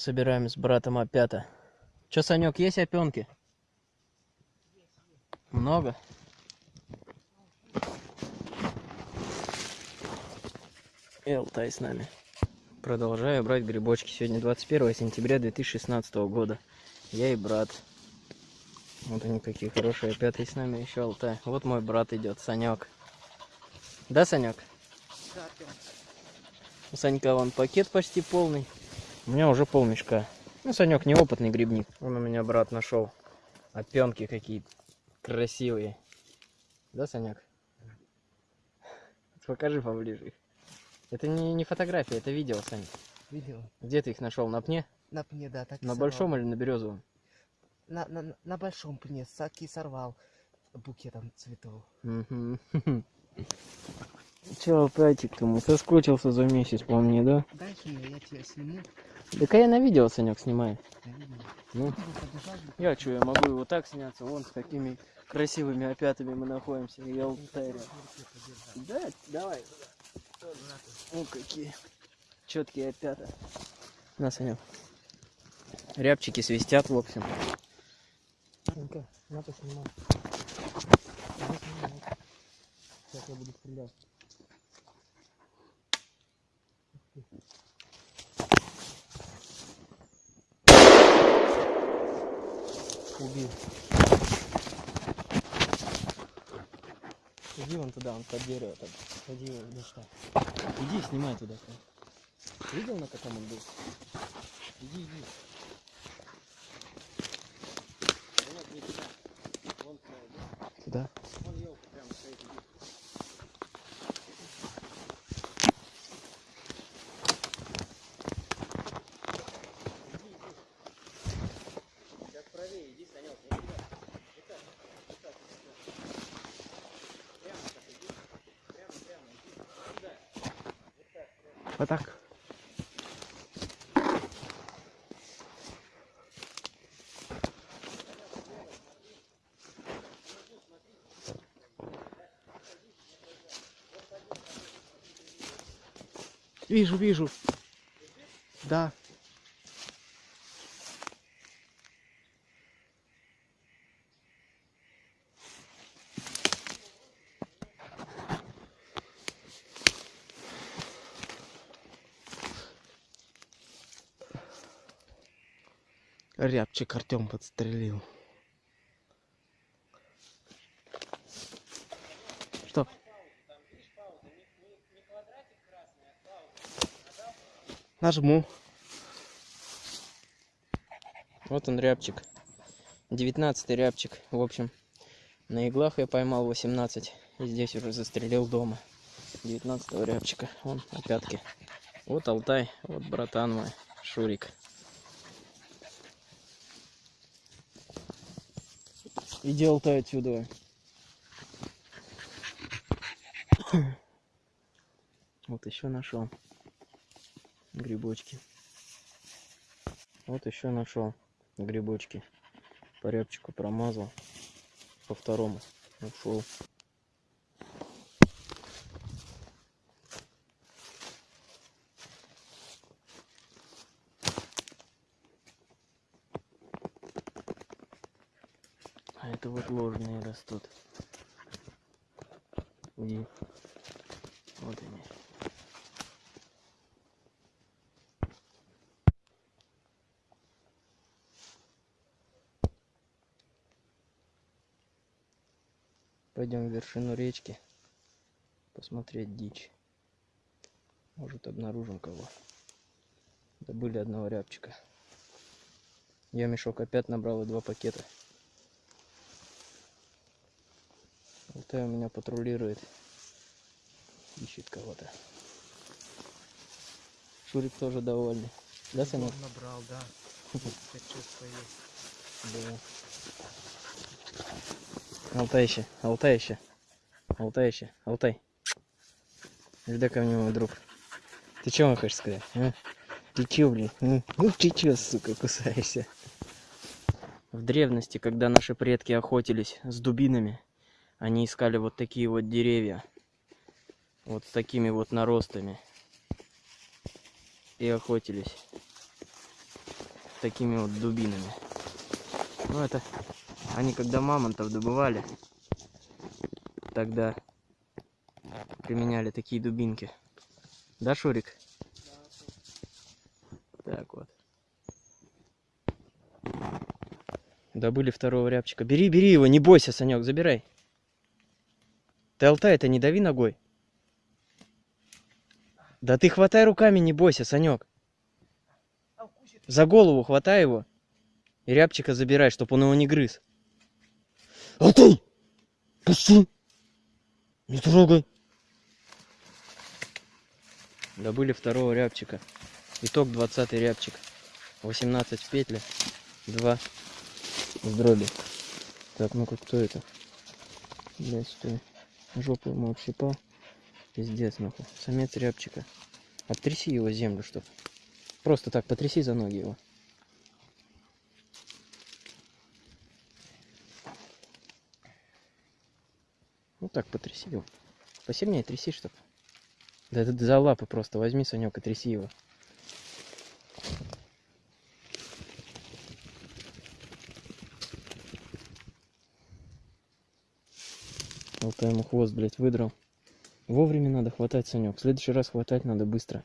Собираем с братом опята. Че, Санек, есть опенки? Много? И Алтай с нами. Продолжаю брать грибочки. Сегодня 21 сентября 2016 года. Я и брат. Вот они какие хорошие. Опять с нами еще Алтай. Вот мой брат идет, Санек. Да, Санек? У Санька вон пакет почти полный. У меня уже пол мешка. Ну, Санек неопытный грибник. Он у меня брат нашел. Опенки какие красивые. Да, Санек? Покажи поближе их. Это не, не фотография, это видео, Саня. Видео. Где ты их нашел? На пне? На пне, да, так На большом или на березовом? На, на, на большом пне, таки сорвал букетом цветов. Мгм. Че, Алтайчик ты мой, соскучился за месяц по мне, да? Дальше я, я тебя сниму. Да-ка я на видео, Санек, снимаю. Ну, Ну, я что, я могу его так сняться, вон с какими красивыми опятами мы находимся, и Алтай рядом. Да, давай. О, какие четкие опята. На, Санек. Рябчики свистят, в общем. Сейчас я буду стрелять. Убил. Иди вон туда, он под дерево там. Иди ну что. Иди, снимай туда. Видел, на каком он был? Иди, иди. Туда. Вон туда иди. Туда. Вон елка прямо стоит, иди. Сейчас правее, иди, Санек, не туда. Вот так, вот так, вот так. Прямо так иди. Прямо, прямо, иди. Сюда. Вот так, прямо. Вот так. Вижу, вижу. Да. Рябчик Артем подстрелил. Что? Нажму. Вот он рябчик. 19 рябчик. В общем, на иглах я поймал 18. И здесь уже застрелил дома. 19 рябчика. Вон опятки. Вот Алтай. Вот братан мой. Шурик. Иди, Алтай, отсюда. Вот еще нашел грибочки. Вот еще нашел грибочки. По рябчику промазал. По второму ушел. А это вот ложные растут. И вот они. Пойдем в вершину речки посмотреть дичь. Может обнаружим кого. Добыли одного рябчика. Я мешок опять набрал и два пакета. Алтай у меня патрулирует. Ищет кого-то. Шурик тоже довольный. Да, Санек? Набрал, да. Чувство есть. Да. Алтай еще, Алтай еще. Алтай. Иди ко мне, мой друг. Ты чего хочешь сказать? А? Ты че, блин? м? Ну ты че, сука, кусаешься? В древности, когда наши предки охотились с дубинами, они искали вот такие вот деревья. Вот с такими вот наростами. И охотились. такими вот дубинами. Ну это они когда мамонтов добывали, тогда применяли такие дубинки. Да, Шурик? Так вот. Добыли второго рябчика. Бери, бери его, не бойся, Санек, забирай. Ты алтай это не дави ногой. Да ты хватай руками, не бойся, Санек. За голову хватай его. И рябчика забирай, чтобы он его не грыз. Алтай! Пусти! Не трогай! Добыли второго рябчика. Итог 20 рябчик. 18 в петле. 2 в дроби. Так, ну-ка, кто это? Блять, стой. Жопу ему общипал. Пиздец, нахуй. Самец рябчика. Оттряси его землю, чтоб. Просто так, потряси за ноги его. Ну так, потряси его. Посильнее тряси, чтоб. Да это за лапы просто возьми, Санек, и тряси его. Вот я ему хвост, блядь, выдрал. Вовремя надо хватать, Санек. В следующий раз хватать надо быстро.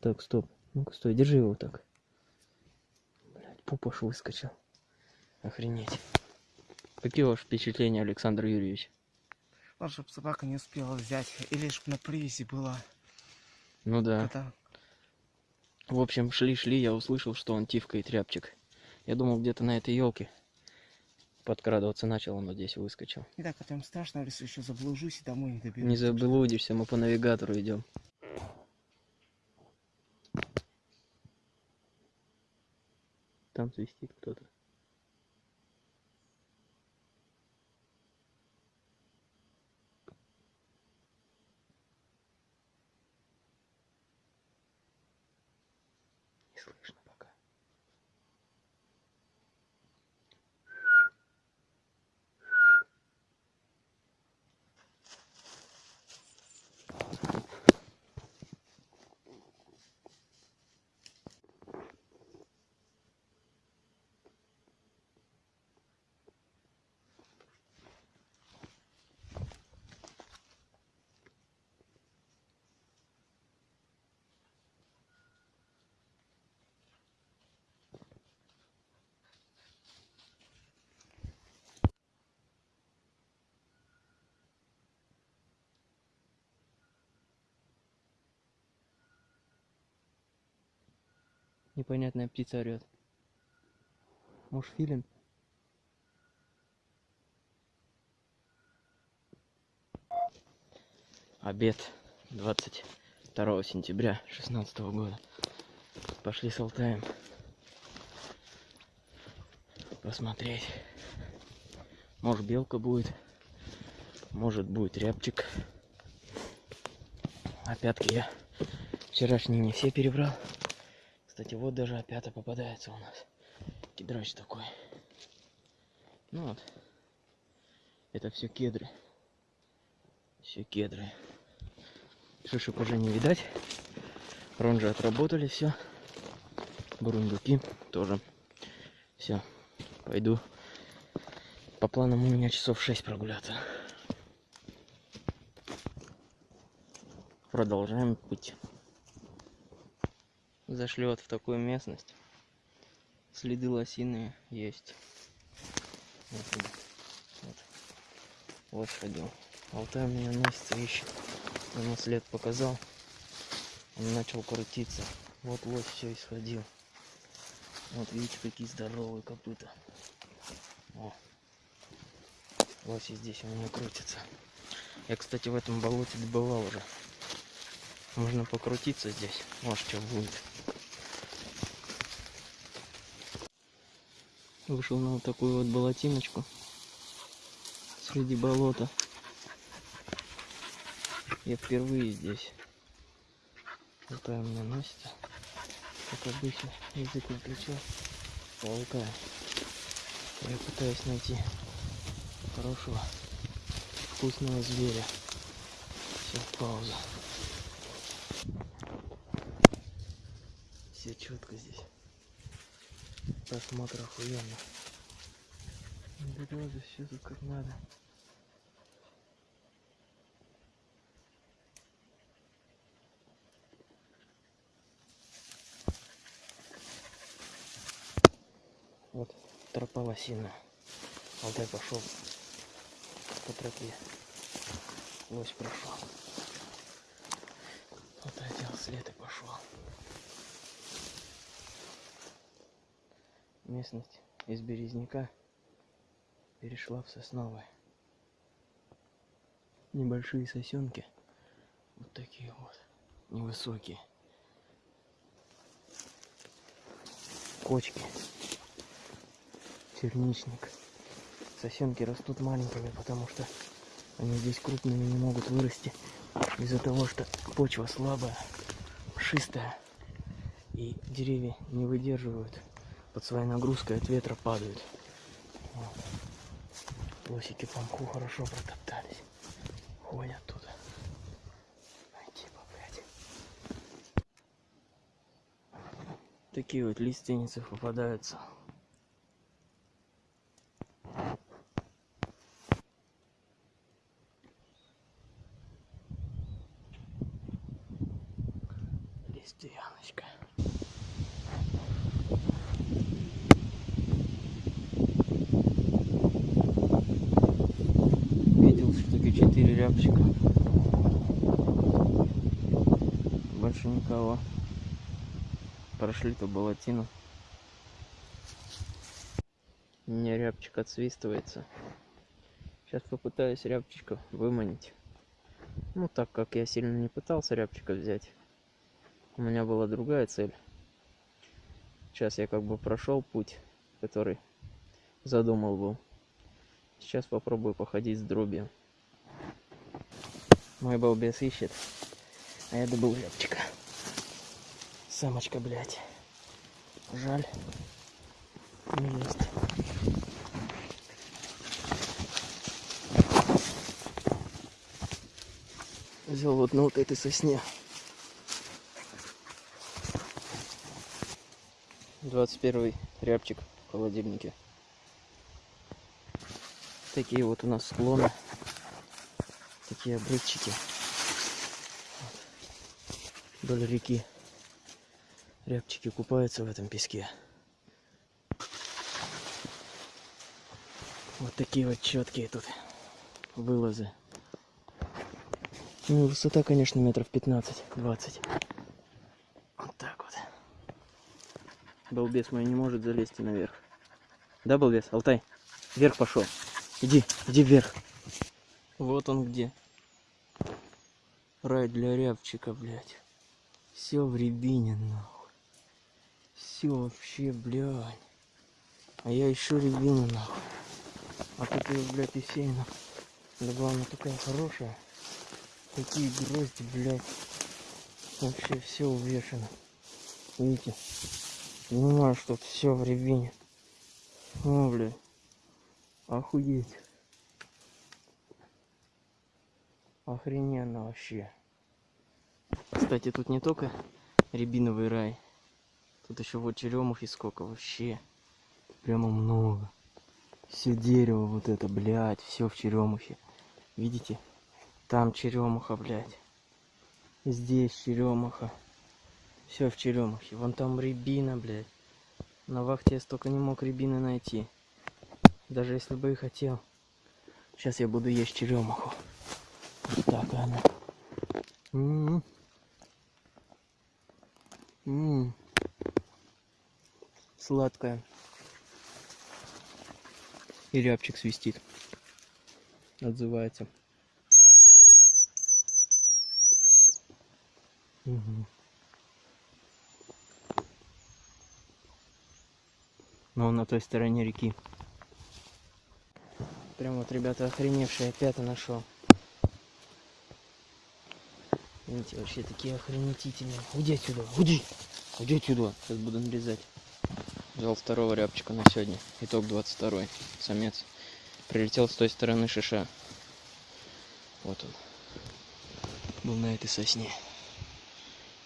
Так, стоп. Ну-ка, стой, держи его так. Блядь, пупаш выскочил. Охренеть. Какие ваши впечатления, Александр Юрьевич? Ладно, чтоб собака не успела взять. Или чтоб на привязи была. Ну да. Это В общем, шли-шли, я услышал, что он тивкает рябчик. Я думал, где-то на этой елке подкрадываться начал, он вот здесь выскочил. не так, это им страшно, если еще заблужусь и домой не доберусь. Не заблудишься, мы по навигатору идем. Там свистит кто-то. Непонятная птица орет. Может, филин? Обед 22 сентября 16 года. Пошли с Алтаем посмотреть. Может белка будет, может будет рябчик. Опятки я вчерашние не все перебрал. Кстати, вот даже опята попадается у нас. Кедрач такой. Ну вот. Это все кедры. Все кедры. Шишек уже не видать. Ронжи отработали все. Бурундуки тоже. Все. Пойду. По планам у меня часов 6 прогуляться. Продолжаем путь. Зашли вот в такую местность. Следы лосиные есть. Вот, вот. ходил. Алтай меня носится, ищет. Ему след показал. Он начал крутиться. Вот лось все исходил. Вот видите, какие здоровые копыта. О. Лоси здесь у меня крутится. Я, кстати, в этом болоте добывал уже. Можно покрутиться здесь. Может, что будет. Вышел на вот такую вот болотиночку. Среди болота. Я впервые здесь. У меня носится. Как обычно, язык выключил. Паука. Я пытаюсь найти хорошего, вкусного зверя. Все, пауза. Все четко здесь. Просмотр охуенно. Березы, все тут как надо. Вот тропа лосиная. Алтай пошел по тропе. Лось прошел. Алтай взял след и пошел. Местность из Березняка перешла в Сосновое. Небольшие сосенки. Вот такие вот. Невысокие. Кочки. Черничник. Сосенки растут маленькими, потому что они здесь крупными не могут вырасти. Из-за того, что почва слабая, шистая. И деревья не выдерживают под своей нагрузкой от ветра падают. Вот. Лосики по мху хорошо протоптались. Ходят тут. Типа. Такие вот лиственницы попадаются. Лиственночка. Видел штуки 4 рябчика. Больше никого. Прошли по болотину. У меня рябчик отсвистывается. Сейчас попытаюсь рябчика выманить. Ну, так как я сильно не пытался рябчика взять. У меня была другая цель. Сейчас я как бы прошел путь, который задумал был. Сейчас попробую походить с дробью. Мой балбес ищет, а я добыл рябчика. Самочка, блядь. Жаль. Не есть. Взял вот на вот этой сосне. 21 рябчик в холодильнике. Такие вот у нас склоны. Такие обрывчики. Вдоль реки. Рябчики купаются в этом песке. Вот такие вот четкие тут вылазы. Ну, высота, конечно, метров 15-20. Вот так вот. Балбес мой не может залезть наверх. Да, балбес? Алтай, вверх пошел. Иди, иди вверх. Вот он где. Рай для рябчика, блядь. Все в рябине, нахуй. Все вообще, блядь. А я еще рябину, нахуй. А тут ее, блядь, и сеяно. Да главное, такая хорошая. Такие грозди, блядь. Вообще все увешано. Видите? Понимаю, что все в рябине. О, блядь. Охуеть. Охрененно вообще. Кстати, тут не только рябиновый рай. Тут еще вот черемухи сколько вообще. Прямо много. Все дерево вот это, блядь, все в черемухе. Видите? Там черемуха, блядь. Здесь черемуха. Все в черемухе. Вон там рябина, блядь. На вахте я столько не мог рябины найти. Даже если бы и хотел. Сейчас я буду есть черемуху. Вот так она. М-м. М. Сладкая. И рябчик свистит. Отзывается. Мгм. Но он на той стороне реки. Прям вот, ребята, охреневшие опята нашел. Видите, вообще такие охренетительные. Уйди отсюда, уйди! Уйди отсюда. Сейчас буду нарезать взял второго рябчика на сегодня. Итог 22 -й. самец. Прилетел с той стороны шиша. Вот он. Был на этой сосне.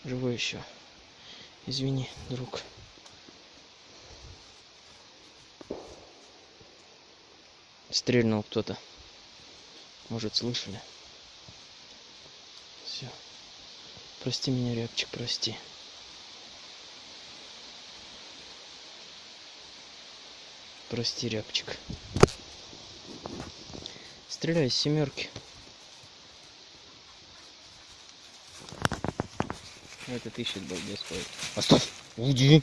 Живой еще. Извини, друг. Стрельнул кто-то. Может, слышали? Все. Прости меня, рябчик, прости. Прости, рябчик. Стреляй из семерки. Этот ищет балбес ходит. Оставь! Уйди!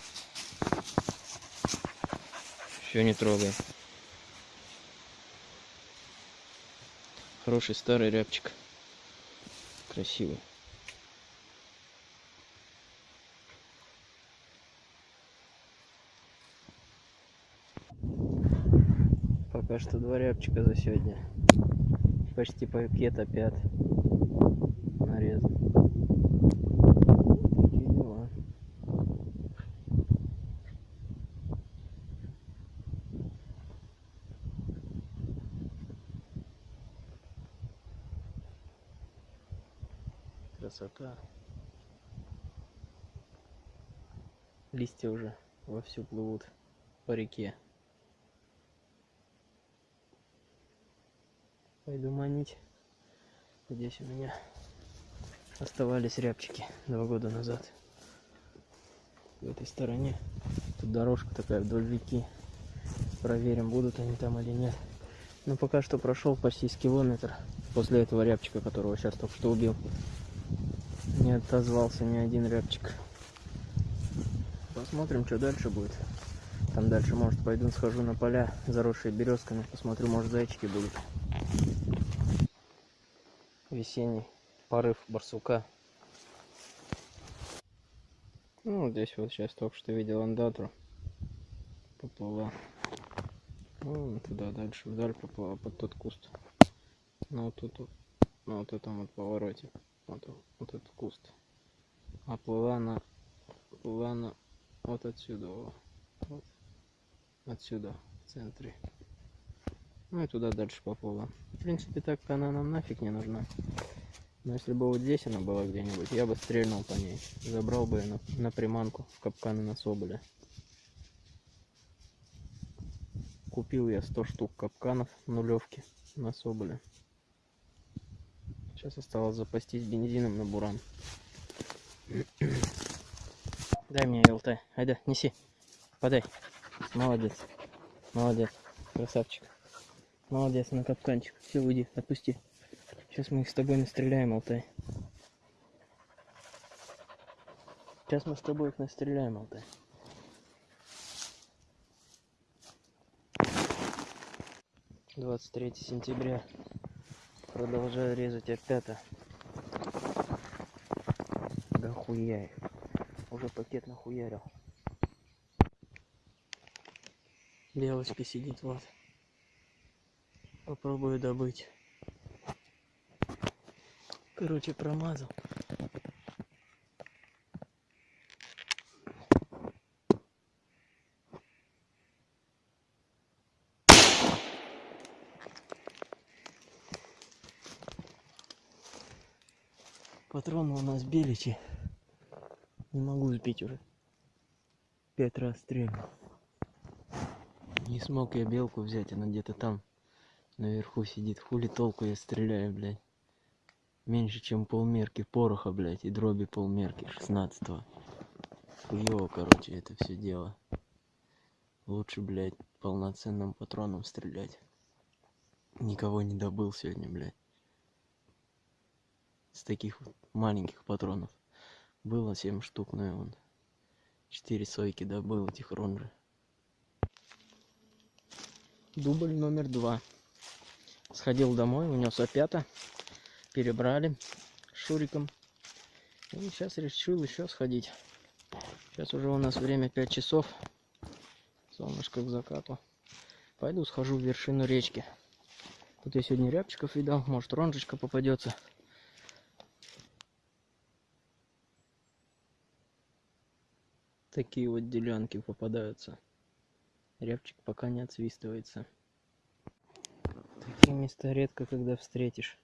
Все, не трогай. Хороший старый рябчик. Красивый. Что два рябчика за сегодня. Почти пакет опять нарезан. Такие дела. Красота. Листья уже вовсю плывут по реке. Манить. Здесь у меня оставались рябчики два года назад. В этой стороне. Тут дорожка такая вдоль реки. Проверим, будут они там или нет. Но пока что прошел почти с километр после этого рябчика, которого сейчас только что убил. Не отозвался ни один рябчик. Посмотрим, что дальше будет. Там дальше, может, пойду схожу на поля, заросшие березками. Посмотрю, может, зайчики будут. Весенний порыв барсука. Ну, здесь вот сейчас только что видел андатру. Поплыла. Вон туда дальше, вдаль поплыла, под тот куст. Ну, вот тут, на вот этом вот повороте. Вот, вот этот куст. А плыла она, плыла она вот отсюда, во. вот. Отсюда, в центре. Ну и туда дальше поплыла. В принципе, так она нам нафиг не нужна. Но если бы вот здесь она была где-нибудь, я бы стрельнул по ней. Забрал бы ее на, на приманку в капканы на соболя. Купил я 100 штук капканов нулевки на соболя. Сейчас осталось запастись бензином на буран. Дай мне ЛТ. Айда, неси. Подай. Молодец. Молодец. Красавчик. Молодец, на капканчик. Все, уйди, отпусти. Сейчас мы их с тобой настреляем, Алтай. Сейчас мы с тобой их настреляем, Алтай. Двадцать третье сентября. Продолжаю резать опята. Да хуя их. Уже пакет нахуярил. Белочка сидит вот. Попробую добыть. Короче, промазал. Патроны у нас беличи. Не могу сбить уже. Пять раз стрельнул. Не смог я белку взять, она где-то там наверху сидит. Хули толку я стреляю, блядь. Меньше, чем полмерки пороха, блядь, и дроби полмерки, 16 -го. Хуёво, короче, это все дело. Лучше, блядь, полноценным патроном стрелять. Никого не добыл сегодня, блядь. С таких вот маленьких патронов. Было 7 штук, но я вон 4 сойки добыл этих ронжи. Дубль номер два. Сходил домой, унес опята. Перебрали Шуриком. И сейчас решил еще сходить. Сейчас уже у нас время 5 часов. Солнышко к закату. Пойду схожу в вершину речки. Тут я сегодня рябчиков видал. Может ронжечка попадется. Такие вот делянки попадаются. Рябчик пока не отсвистывается. Такие места редко когда встретишь.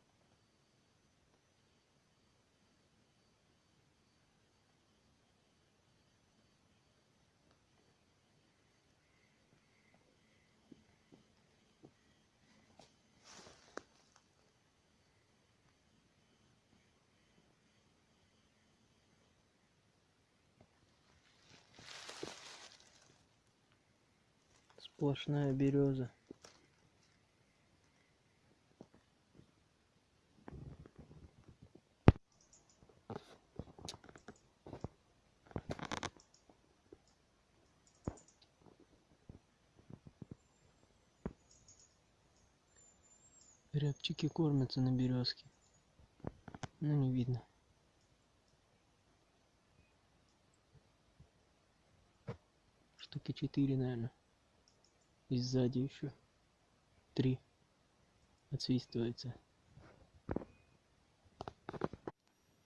сплошная береза. Кормятся на березке. Ну не видно. Штуки четыре, наверное. И сзади еще три отсвистывается.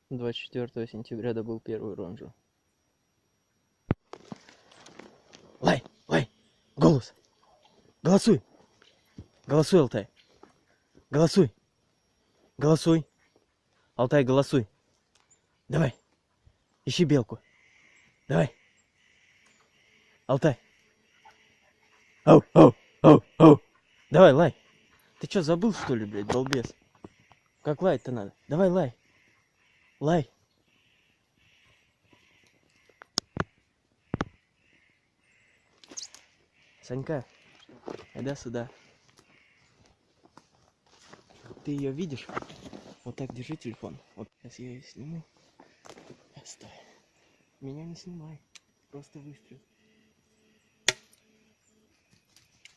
24 сентября добыл первую ронжу. Лай, лай, голос. Голосуй. Голосуй, Алтай. Голосуй. Голосуй. Алтай, голосуй. Давай. Ищи белку. Давай. Алтай. Ау, ау, ау, ау. Давай, лай. Ты что, забыл, что ли, блядь, долбес? Как лаять-то надо? Давай, лай. Лай. Санька, иди сюда. Ты ее видишь? Вот так держи телефон. Вот сейчас я ее сниму. Оставь. Меня не снимай. Просто выстрел.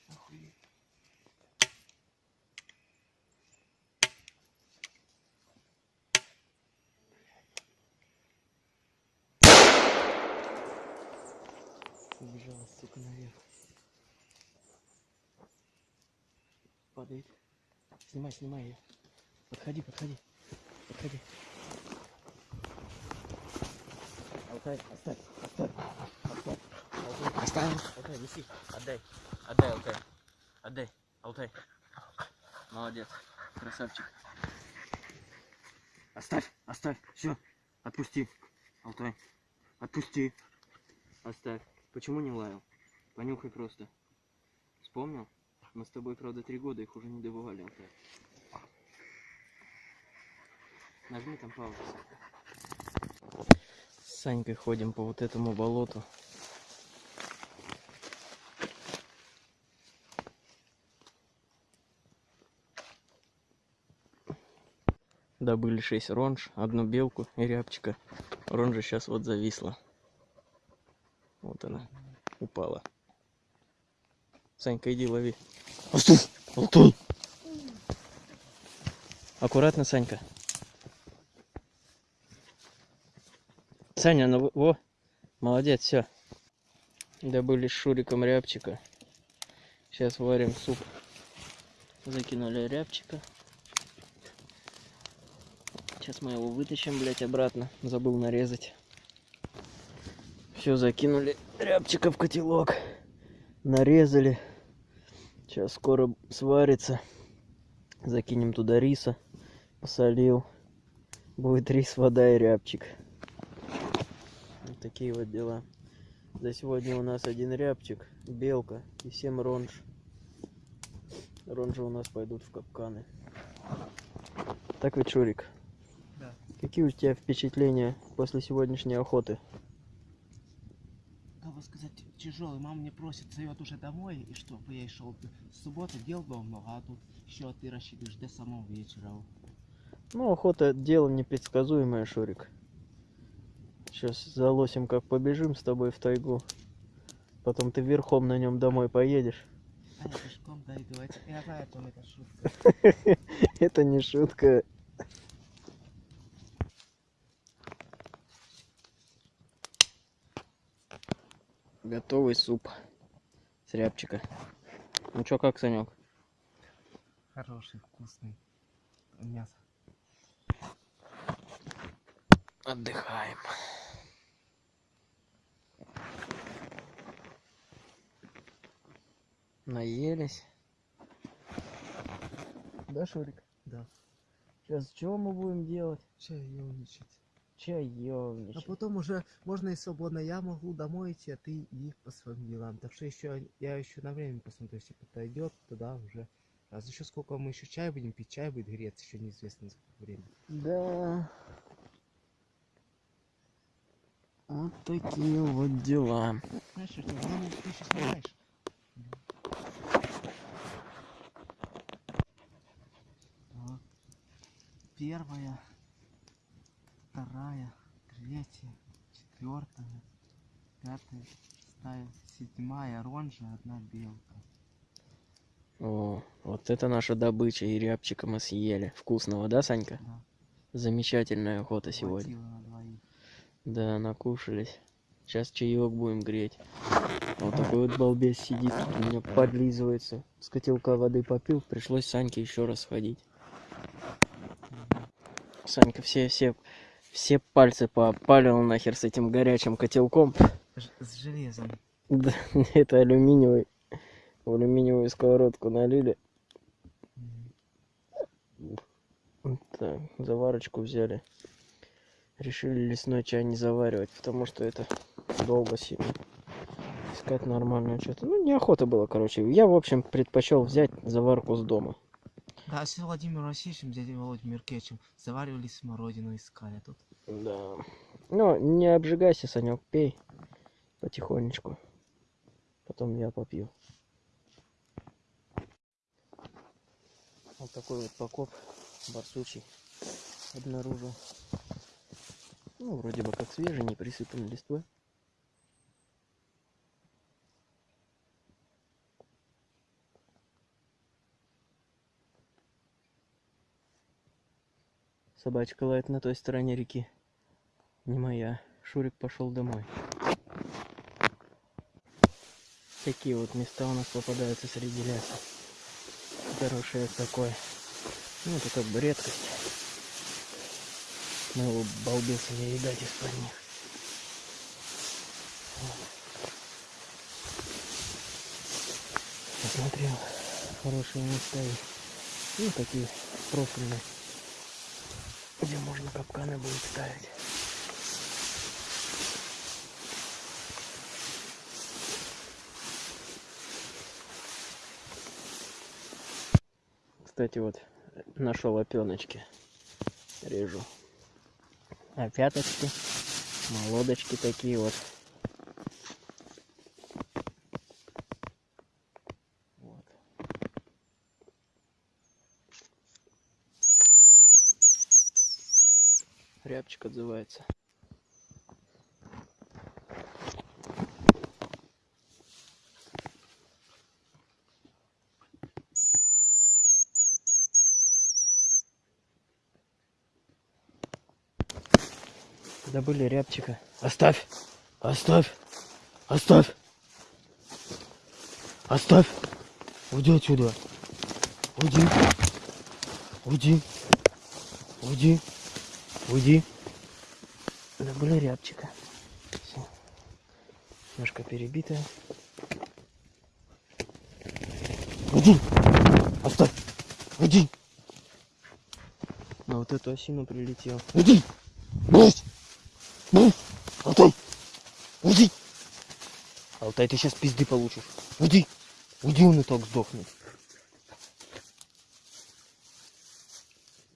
Охуеть. Убежала, сука, наверх. Падает. Снимай, снимай ее. Подходи, подходи. Подходи. Алтай, оставь, оставь, оставь. Алтай, Оставим. Алтай, неси. Отдай. Отдай, Алтай. Отдай. Алтай. Молодец. Красавчик. Оставь, оставь. Все. Отпусти. Алтай. Отпусти. Оставь. Почему не лаял? Понюхай просто. Вспомнил? Мы с тобой, правда, три года их уже не добывали, Алтай. Нажми там паузу. С Санькой ходим по вот этому болоту. Добыли 6 ронж, одну белку и рябчика. Ронжа сейчас вот зависла. Вот она упала. Санька, иди лови. Астуй! Алтуй! Аккуратно, Санька. Саня, ну во, молодец, все. Добыли с Шуриком рябчика. Сейчас варим суп. Закинули рябчика. Сейчас мы его вытащим, блядь, обратно. Забыл нарезать. Все, закинули рябчика в котелок. Нарезали. Сейчас скоро сварится. Закинем туда риса. Посолил. Будет рис, вода и рябчик. Вот такие вот дела. За сегодня у нас один рябчик, белка и 7 ронж. Ронжи у нас пойдут в капканы. Так ведь, Шурик? Да. Какие у тебя впечатления после сегодняшней охоты? Бы сказать, тяжелый. Мама мне просит, зовет уже домой, и что, я ей шел с субботы, дел было много, а тут еще ты рассчитываешь до самого вечера. Ну, охота дело непредсказуемое, Шурик. Сейчас за лосем как побежим с тобой в тайгу. Потом ты верхом на нем домой поедешь. А я пешком дойду. Я знаю, о чем это шутка. Это не шутка. Готовый суп с рябчика. Ну чё, как, Санек? Хороший, вкусный. Мясо. Отдыхаем. Наелись. Да, Шурик? Да. Сейчас что мы будем делать? чаевничать. А потом уже можно и свободно я могу домой идти, а ты и по своим делам. Так что еще я еще на время посмотрю, если подойдет, тогда уже. А за еще сколько мы еще чай будем пить, чай будет греться, еще неизвестно за какое время. Да. Вот такие вот дела. Знаешь, что, ты сейчас вторая, третья, четвертая, пятая, шестая, седьмая оранжа, одна белка. О, вот это наша добыча, и рябчика мы съели. Вкусного, да, Санька? Да. Замечательная охота сегодня. Хватило на двоих. Да, накушались. Сейчас чаек будем греть. Вот такой вот балбес сидит, у меня подлизывается. С котелка воды попил, пришлось Саньке еще раз сходить. Санька все, все, все пальцы попалил нахер с этим горячим котелком. Ж- С железом. Да, это алюминиевый. В алюминиевую сковородку налили. Так, заварочку взяли. Решили лесной чай не заваривать, потому что это долго сильно. Искать нормальное что-то. Ну, неохота было, короче. Я, в общем, предпочел взять заварку с дома. Да, с Владимиром Васильевичем, дядей Володей Меркевичем заваривали смородину, искали тут. Да. Ну, не обжигайся, Санек, пей потихонечку. Потом я попью. Вот такой вот покоп барсучий обнаружил. Ну, вроде бы как свежий, не присыпан листвой. Собачка лает на той стороне реки. Не моя. Шурик пошел домой. Такие вот места у нас попадаются среди леса. Хорошее такое. Ну, это как бы редкость. Мы его балбеса не видать из-под них. Посмотрел. Хорошие места есть. Ну, такие профильные. Где можно капканы будет ставить. Кстати, вот нашел опеночки. Режу. Опяточки. Молодочки такие вот. Рябчик отзывается. Добыли рябчика. Оставь! Оставь! Оставь! Оставь! Уйди отсюда! Уйди! Уйди! Уйди! Уйди! Добыли рябчика. Все. Ножка перебитая. Уйди! Оставь! Уйди! На вот эту осину прилетел. Уйди! Брось! Брось! Алтай! Уйди! Алтай, ты сейчас пизды получишь. Уйди! Уйди, он и так сдохнет.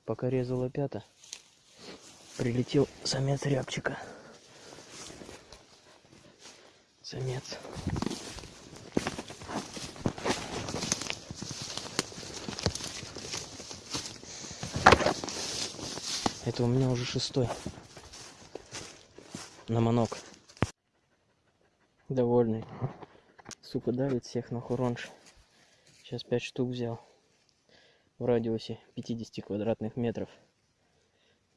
Пока резал опята, прилетел самец рябчика. Самец. Это у меня уже шестой. На манок. Довольный. Сука, давит всех на хуронж. Сейчас пять штук взял. В радиусе 50 квадратных метров.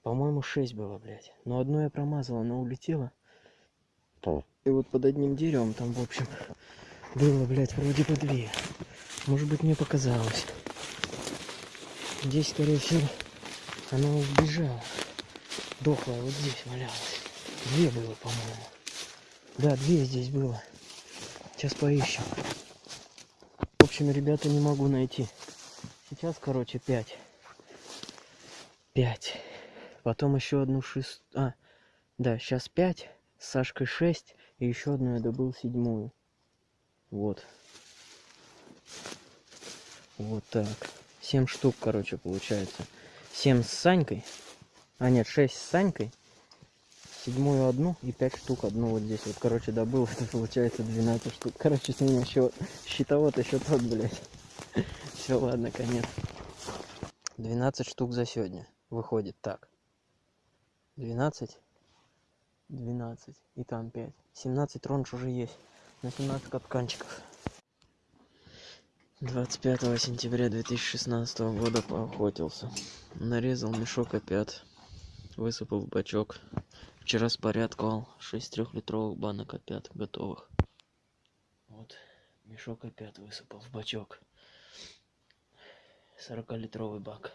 По-моему, 6 было, блядь. Но одно я промазал, оно улетело. И вот под одним деревом там, в общем, было, блядь, вроде бы две. Может быть, мне показалось. Здесь, скорее всего, она убежала. Дохлая вот здесь валялась. Две было, по-моему. Да, две здесь было. Сейчас поищем. В общем, ребята, не могу найти. Сейчас, короче, пять. Пять. Потом еще одну шест... А, да, сейчас пять. С Сашкой шесть. И еще одну я добыл седьмую. Вот. Вот так. Семь штук, короче, получается. Семь с Санькой. А нет, шесть с Санькой. Седьмую одну и пять штук одну вот здесь. Вот, короче, добыл. Это получается 12 штук. Короче, с меня счет. Счетовод еще тот, блядь. Все, ладно, конец. 12 штук за сегодня. выходит так 12 12 и там 5 17 ронж уже есть. На 17 капканчиков. 25 сентября 2016 года поохотился. Нарезал мешок опят высыпал в бачок. Вчера спорядковал. 6 трехлитровых банок опят готовых. Вот. Мешок опят высыпал в бачок. 40-литровый бак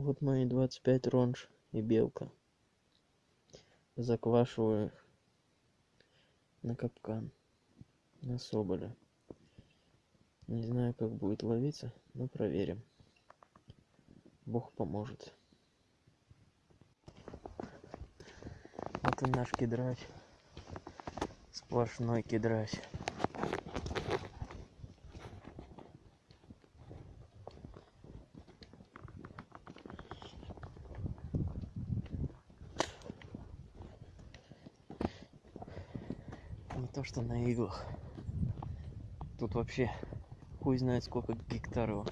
вот мои 25 ронж и белка. Заквашиваю их на капкан на соболя не знаю как будет ловиться но проверим. Бог поможет. Вот и наш кедрач сплошной кедрач не то что на иглах. Тут вообще хуй знает сколько гектар его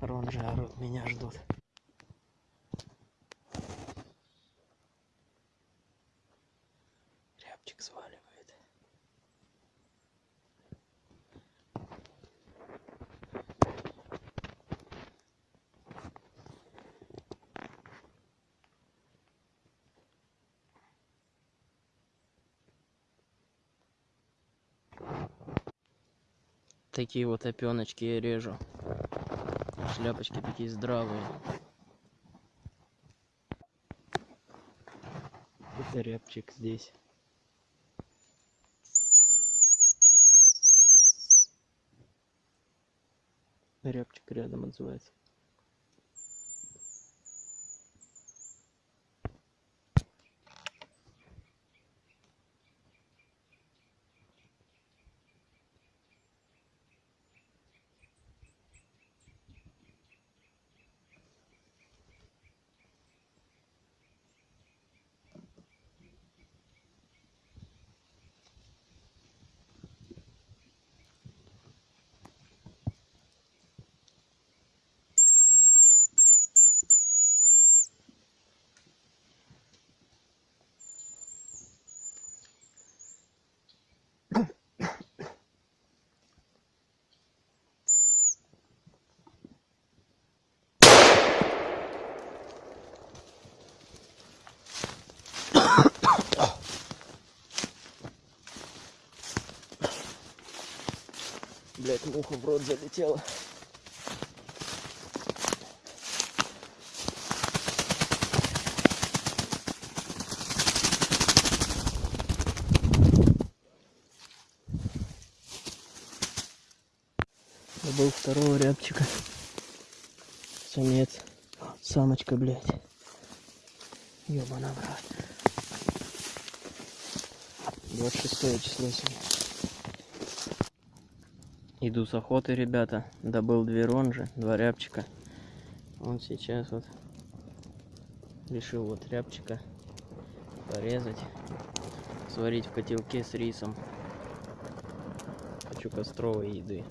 ронжи орут меня ждут рябчик сваливает такие вот опеночки я режу. Шляпочки такие здравые. Это рябчик здесь. Рябчик рядом отзывается блять муха в рот залетела Забыл второго рябчика. Самец. Самочка, блядь. Ёбана, брат. 26 число сегодня. Иду с охоты, ребята. Добыл две ронжи, два рябчика. Вот сейчас вот решил вот рябчика порезать, сварить в котелке с рисом. Хочу костровой еды.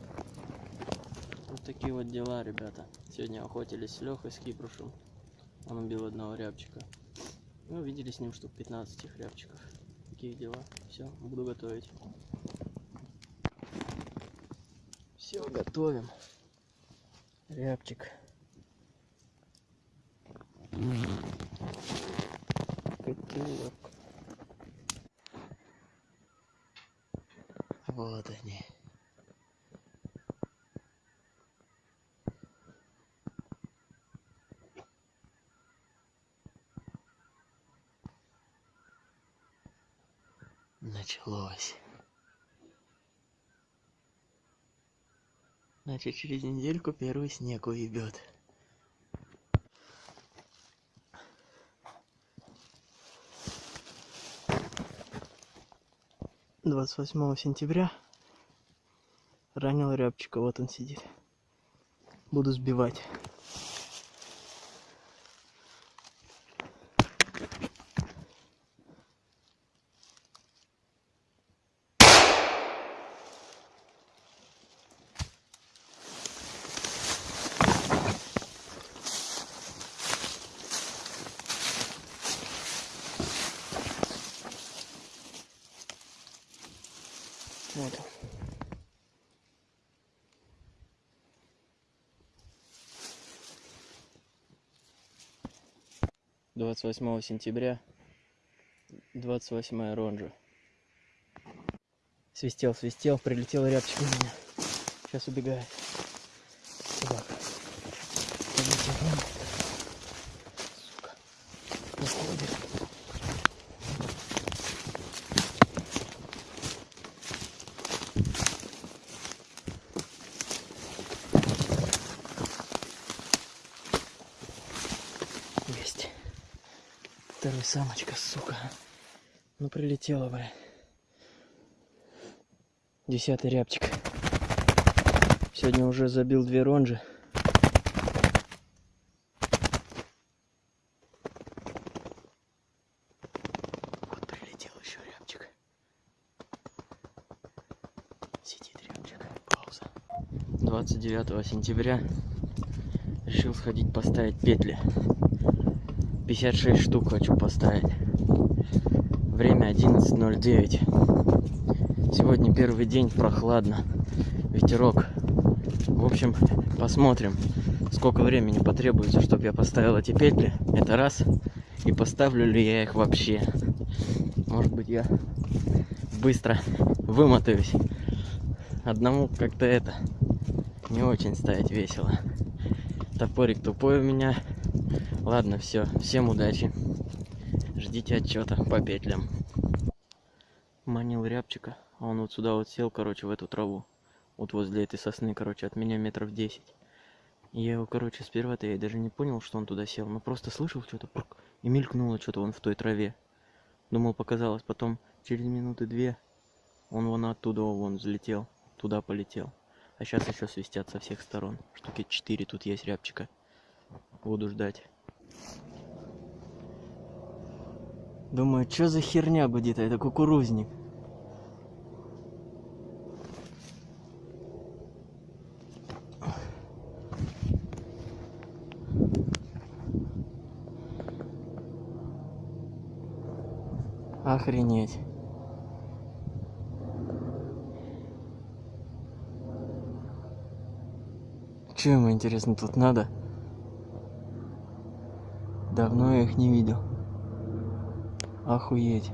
Вот такие вот дела, ребята. Сегодня охотились с Лехой, с Кипрушем. Он убил одного рябчика. Ну, видели с ним штук 15 их рябчиков. Такие дела. Все, буду готовить. Все, готовим. Рябчик. Котелок. Вот они. Значит, через недельку первый снег уебет. Двадцать восьмого сентября ранил рябчика, вот он сидит. Буду сбивать. 28 сентября, 28 ронжа. Свистел, свистел, прилетел рябчик у меня. Сейчас убегает. Прилетела, бля. Десятый рябчик. Сегодня уже забил две ронжи. Вот прилетел еще рябчик. Сидит рябчик. Пауза. 29 сентября решил сходить поставить петли. 56 штук хочу поставить. Время 11.09. Сегодня первый день, прохладно. Ветерок. В общем, посмотрим, сколько времени потребуется, чтобы я поставил эти петли. Это раз. И поставлю ли я их вообще. Может быть, я быстро вымотаюсь. Одному как-то это не очень ставить весело. Топорик тупой у меня. Ладно, все. Всем удачи. Ждите отчета по петлям. Манил рябчика, а он вот сюда вот сел, короче, в эту траву. Вот возле этой сосны, короче, от меня метров 10. И я его, короче, сперва-то я даже не понял, что он туда сел. Но просто слышал что-то, и мелькнуло что-то он в той траве. Думал, показалось. Потом, через минуты две, он вон оттуда вон взлетел. Туда полетел. А сейчас еще свистят со всех сторон. Штуки 4 тут есть рябчика. Буду ждать. Думаю, что за херня гудит, а это кукурузник. Охренеть. Че ему интересно тут надо? Давно я их не видел. Охуеть.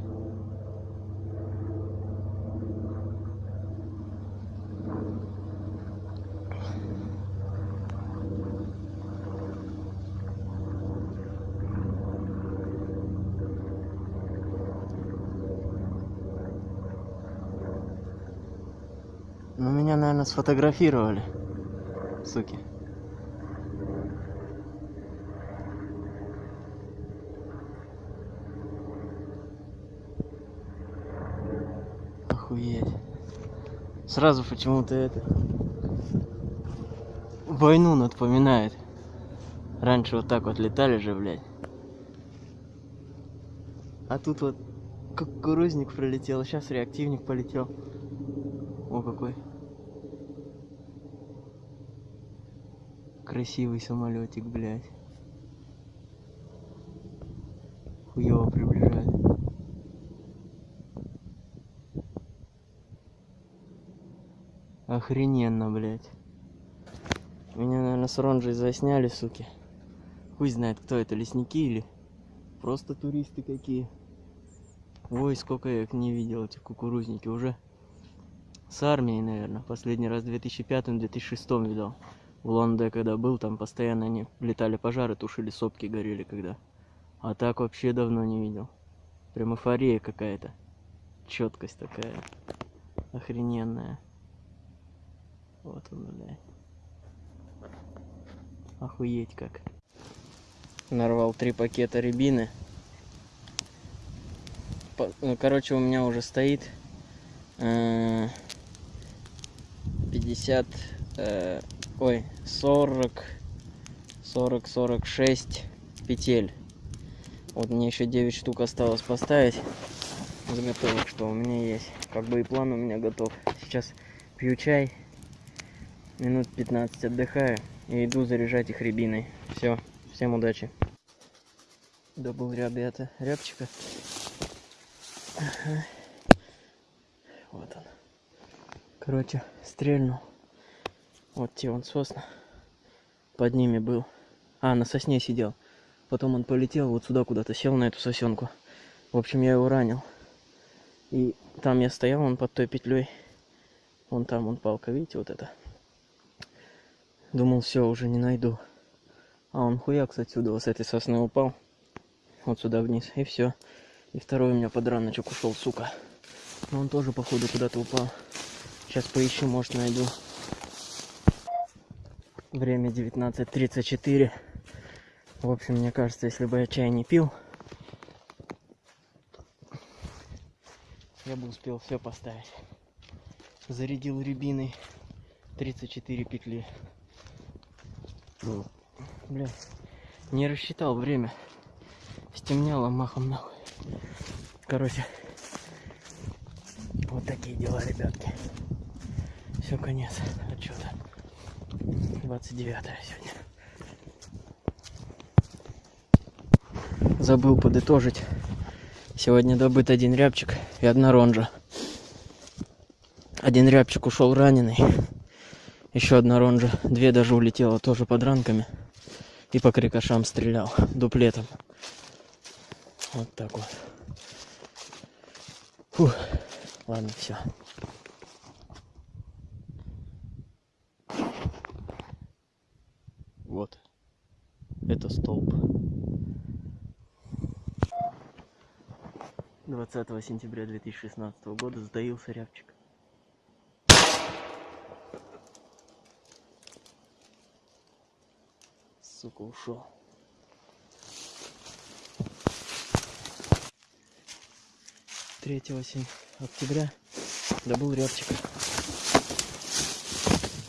Ну, меня, наверное, сфотографировали. Суки. Охуеть. Сразу почему-то это... Войну напоминает. Раньше вот так вот летали же, блядь. А тут вот кукурузник пролетел, сейчас реактивник полетел. О, какой. Красивый самолетик, блядь. Хуево приближает. Охрененно, блядь. Меня, наверное, с Ронжей засняли, суки. Хуй знает, кто это, лесники или просто туристы какие. Ой, сколько я их не видел, эти кукурузники уже. С армией, наверное. Последний раз в 2005-2006 видал. В Лонде, когда был, там постоянно они летали пожары, тушили сопки, горели когда. А так вообще давно не видел. Прям эйфория какая-то. Четкость такая. Охрененная. Вот он, блядь. Охуеть как. Нарвал три пакета рябины. По- ну, короче, у меня уже стоит э, 50, э, ой, 40, 40, 46 петель. Вот мне еще 9 штук осталось поставить заготовок, что у меня есть. Как бы и план у меня готов. Сейчас пью чай, минут 15 отдыхаю и иду заряжать их рябиной. Все, всем удачи. Добыл ребята рябчика. Ага. Вот он. Короче, стрельнул. Вот те он сосна. Под ними был. А, на сосне сидел. Потом он полетел вот сюда куда-то, сел на эту сосенку. В общем, я его ранил. И там я стоял, он под той петлей. Вон там, он палка, видите, вот это. Думал, все, уже не найду. А он хуяк отсюда, вот с этой сосны упал. Вот сюда вниз. И все. И второй у меня подраночек ушел, сука. Но он тоже, походу, куда-то упал. Сейчас поищу, может, найду. Время 19.34. В общем, мне кажется, если бы я чай не пил, я бы успел все поставить. Зарядил рябиной 34 петли. Бля, не рассчитал время. Стемняло махом нахуй. Короче, вот такие дела, ребятки. Все, конец отчета. 29 сегодня. Забыл подытожить. Сегодня добыт один рябчик и одна ронжа. Один рябчик ушел раненый. Еще одна ронжа. Две даже улетела тоже под ранками. И по крикошам стрелял дуплетом. Вот так вот. Фух. Ладно, все. Вот. Это столб. 20 сентября 2016 года сдаился рябчик. Сука, ушел. Третьего октября добыл рябчика.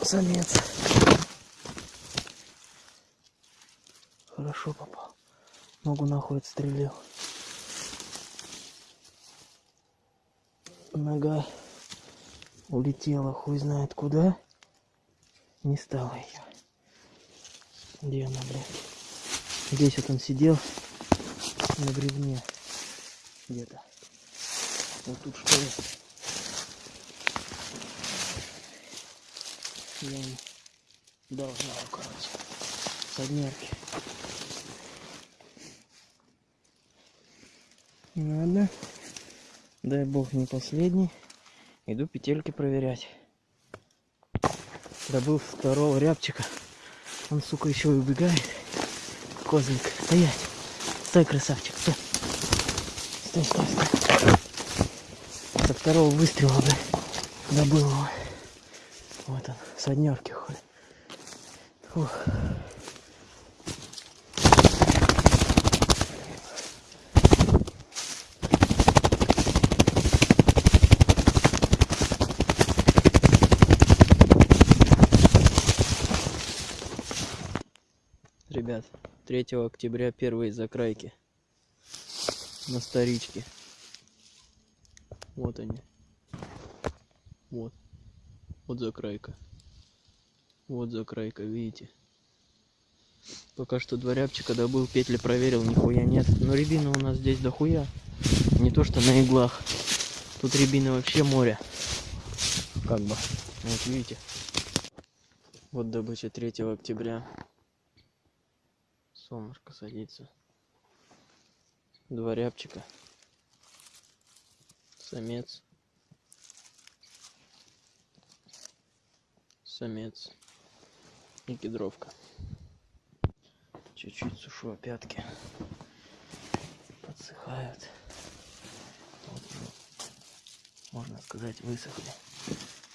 Самец. Хорошо попал. Ногу нахуй отстрелил. Нога улетела хуй знает куда. Не стало ее. Где она, блядь? Здесь вот он сидел на бревне где-то. Вот тут что? Я не должна, короче, соднерки. Ладно. Дай бог не последний. Иду петельки проверять. Добыл второго рябчика. Он, сука, еще убегает. Козлик. Стоять. Стой, красавчик, стой. Стой, стой, стой. Со второго выстрела, да, добыл его. Вот он, с однерки ходит. Фух. Ребят, 3 октября первые закрайки на старичке. Вот они. Вот. Вот закрайка. Вот закрайка, видите? Пока что два рябчика добыл, петли проверил, нихуя нет. Но рябина у нас здесь дохуя. Не то что на иглах. Тут рябины вообще море. Как бы. Вот видите. Вот добыча 3 октября. Солнышко садится. Два рябчика. Самец. Самец. И кедровка. Чуть-чуть сушу опятки. Подсыхают. Вот, можно сказать, высохли.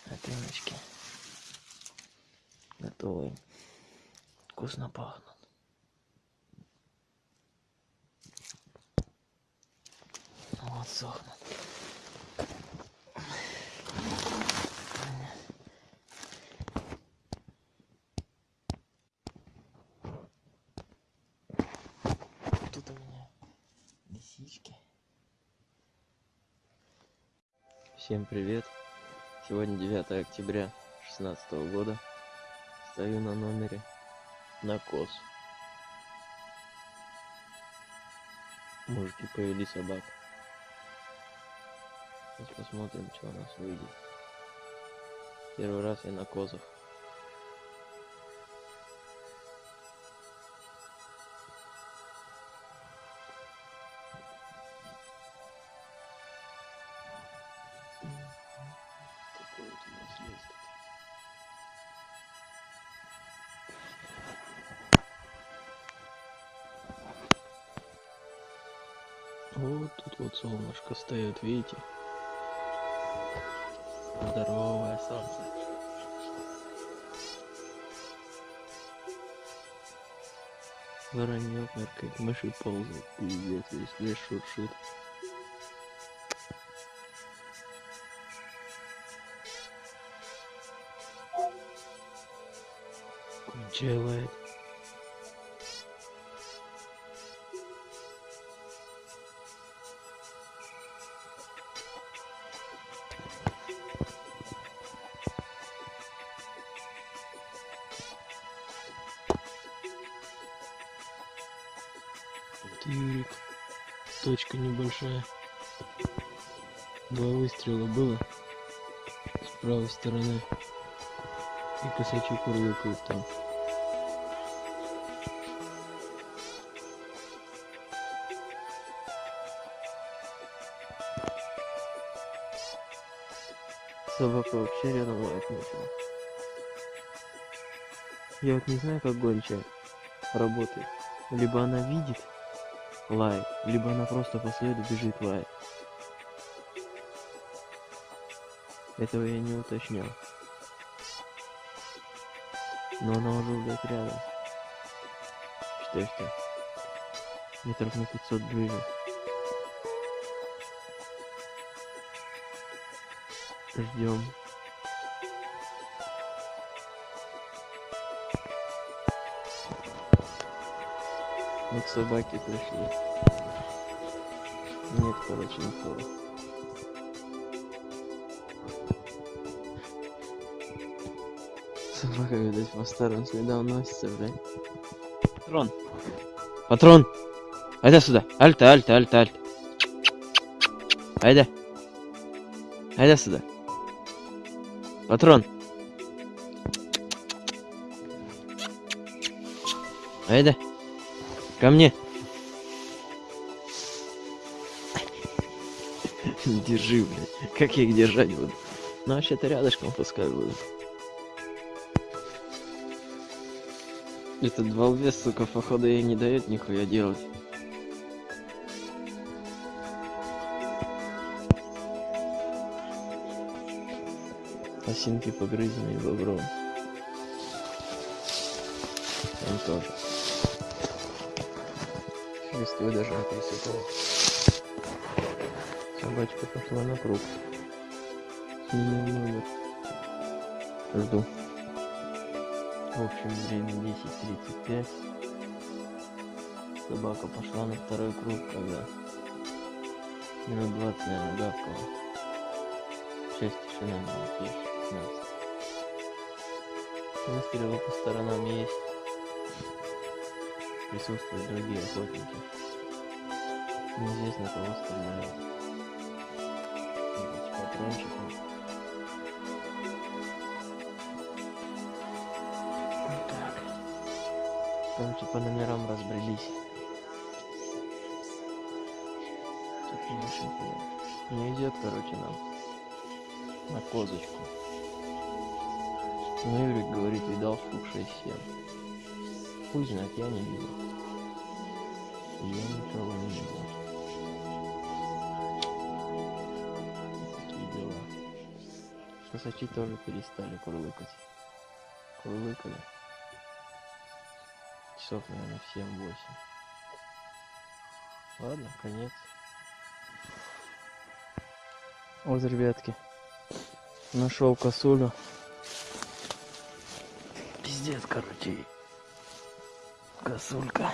Опеночки. Готовы. Вкусно пахнут. Вот сохнут. Тут у меня лисички. Всем привет. Сегодня 9 октября 2016 года. Стою на номере на кос. Мужики повели собак. Сейчас посмотрим, что у нас выйдет. Первый раз я на козах. Вот тут вот солнышко стоит, видите? Воронье меркает, мыши ползают, пиздец, весь лес шуршит. Кончай лает. Небольшая. Два выстрела было с правой стороны. И косачи курлыкают там. Собака вообще рядом лает начала. Я вот не знаю, как гончая работает. Либо она видит, лает, либо она просто по следу бежит лает. Этого я не уточнял. Но она уже, блядь, рядом. Что метров на 500 ближе. Ждем. Вот собаки пришли. Нет, короче, никого. Собака, видать, по старым следам носится, блядь. Патрон! Патрон! Айда сюда! Альта, альта, альта, альта! Айда! Айда сюда! Патрон! Айда! Ко мне! Держи, блядь. Как я их держать буду? Ну, вообще-то рядышком пускай будут. Этот балбес, сука, походу ей не дает нихуя делать. Осинки погрызенные бобром. Там тоже. Листвой даже не присыпал. Собачка пошла на круг. Сменил номер. Жду. В общем, время 10.35. Собака пошла на второй круг, когда минут 20, наверное, гавкала. Часть тишины было, тише, 15. Выстрелы по сторонам есть. Присутствуют другие охотники. Неизвестно, кого стреляют. Патрончиком. Вот так. Короче, по номерам разбрелись. Тут не очень. Не идет, короче, нам на козочку. Ну, Юрик говорит, видал штук 6-7. Хуй знает, я не видел. Я никого не видел. Такие дела. Косачи тоже перестали курлыкать. Курлыкали. Часов, наверное, в 7-8. Ладно, конец. Вот, ребятки. Нашел косулю. Пиздец, короче. Косулька.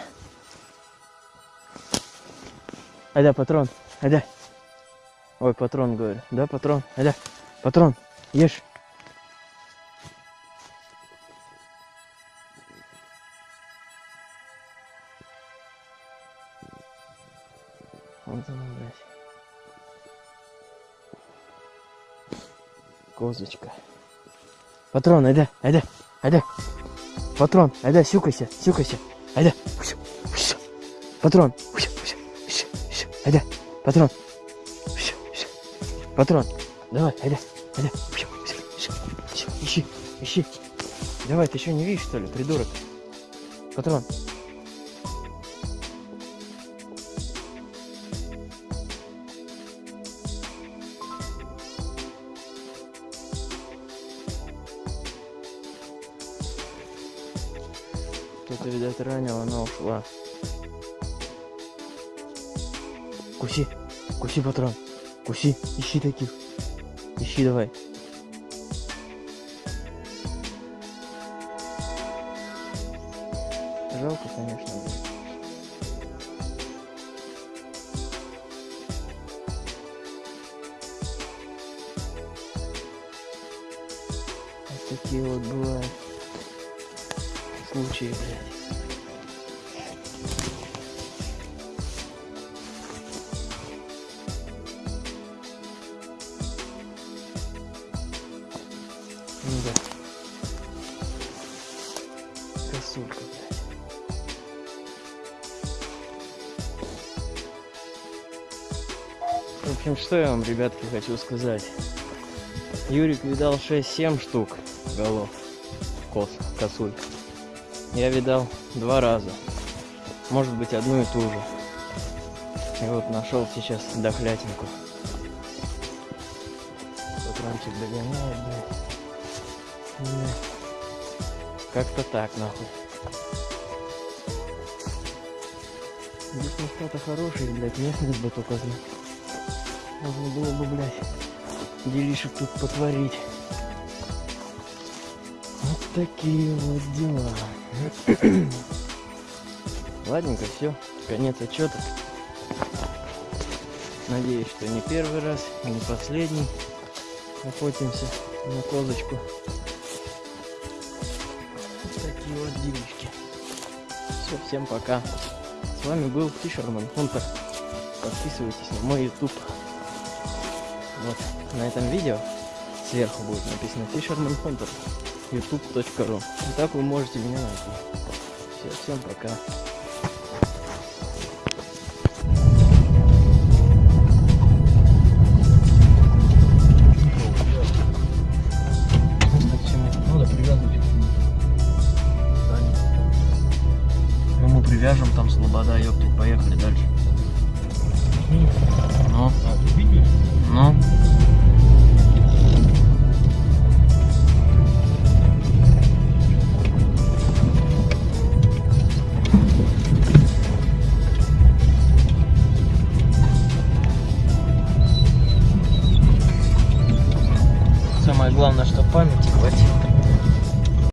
Айда, патрон. Айда. Ой, патрон, говорю. Да, патрон. Айда. Патрон. Ешь. Вот она, блядь. Козочка. Патрон, айда, айда, айда. Патрон, айда, сюкайся, сюкайся. Айда. Патрон. Айда. Патрон. Патрон. Давай, айда, айда. Ищи, ищи. Давай, ты что не видишь, что ли, придурок? Патрон. Ушла. Куси, куси, патрон. Куси, ищи таких. Ищи давай. Жалко, конечно. Ребятки, хочу сказать. Юрик видал 6-7 штук голов кос, косуль. Я видал два раза. Может быть, одну и ту же. И вот нашел сейчас дохлятинку. Патрончик догоняет, блядь. Не. Как-то так, нахуй. Здесь места-то хорошие, блядь, местность бы только знать. Можно было бы, блядь, делишек тут потворить. Вот такие вот дела. Ладненько, все, конец отчета. Надеюсь, что не первый раз, и не последний. Охотимся на козочку. Вот такие вот делишки. Все, всем пока. С вами был Fisherman Hunter. Подписывайтесь на мой YouTube. Вот на этом видео сверху будет написано Fisherman Hunter youtube.ru. И так вы можете меня найти. Все, всем пока.